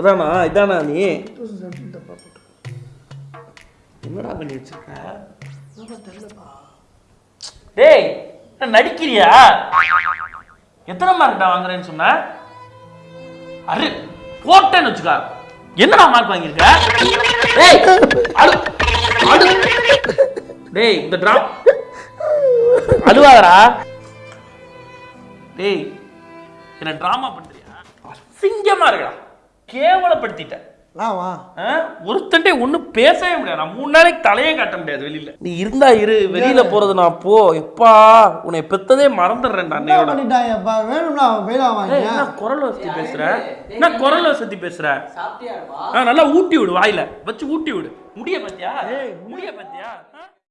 அதானா இதானா நீ. என்னடா பண்ணி வச்சிருக்க? டேய் என்ன நடிக்கிறியா? எத்தனை மார்க்டா வாங்குறேன்னு சொன்ன? அரு போட்டேன்னு வச்சுக்கா. என்னடா மார்க் வாங்கியிருக்க? டேய் அடு அடு டேய் இந்த டிராப் அழுவாதடா. டேய் என்ன டிராமா பண்றியா? அசிங்கமா இருக்கடா. கேவலப்படுத்திட்ட? ஒருத்தன்ட்டே ஒன்றும் பேசவே முடியாது. நான் மூணு நாளைக்கு தலையே காட்ட முடியாது வெளியில. நீ இருந்தா இரு வெளியில போறது நான் போ. எப்பா உன்னை பெத்ததே வாங்க என்ன குரல் வசதி பேசுற? என்ன குரல் வசதி பேசுற? சாப்பிட்டியாப்பா ஆ, நல்லா ஊட்டி விடு வாயில. வச்சு ஊட்டி விடு. முடிய பத்தியா? முடிய பத்தியா?